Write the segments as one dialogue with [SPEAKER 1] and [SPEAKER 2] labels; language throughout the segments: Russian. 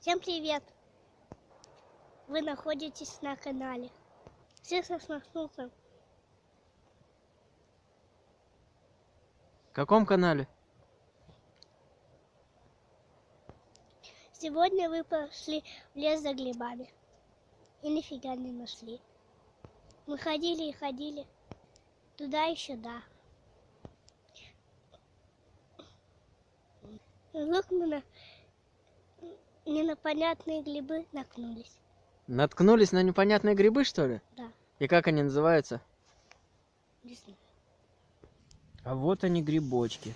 [SPEAKER 1] Всем привет! Вы находитесь на канале Сыса с Нахнусом.
[SPEAKER 2] В каком канале?
[SPEAKER 1] Сегодня вы пошли в лес за грибами и нифига не нашли. Мы ходили и ходили туда и сюда. Вдруг мы на не на понятные грибы наткнулись.
[SPEAKER 2] Наткнулись на непонятные грибы, что ли?
[SPEAKER 1] Да,
[SPEAKER 2] И как они называются?
[SPEAKER 1] не знаю.
[SPEAKER 2] А вот они грибочки.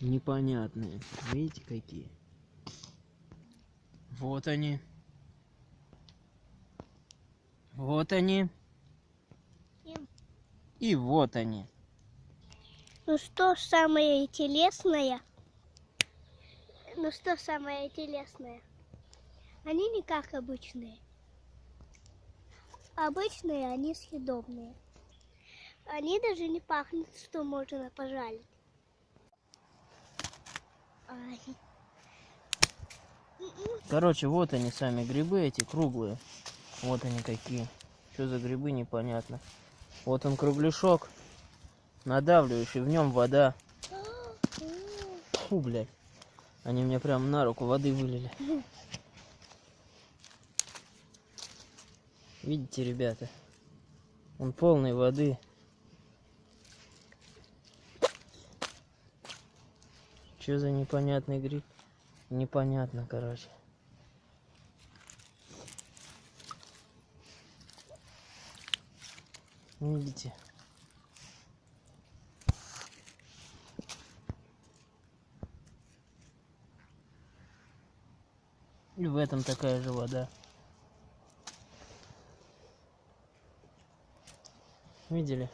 [SPEAKER 2] Непонятные. Видите, какие? Вот они. Вот они.
[SPEAKER 1] И-
[SPEAKER 2] И вот они.
[SPEAKER 1] Ну что самое интересное? Ну что самое интересное? Они не как обычные. Обычные они съедобные. Они даже не пахнут, что можно пожалить. Ай.
[SPEAKER 2] Короче, вот они сами грибы эти круглые. Вот они какие. Что за грибы, непонятно. Вот он кругляшок. Надавливающий, в нем вода. Фу, блядь. Они мне прям на руку воды вылили. Видите, ребята? Он полный воды. Что за непонятный гриб? Непонятно, короче. Видите? И в этом такая же вода. Видели?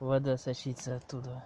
[SPEAKER 2] Вода сочится оттуда.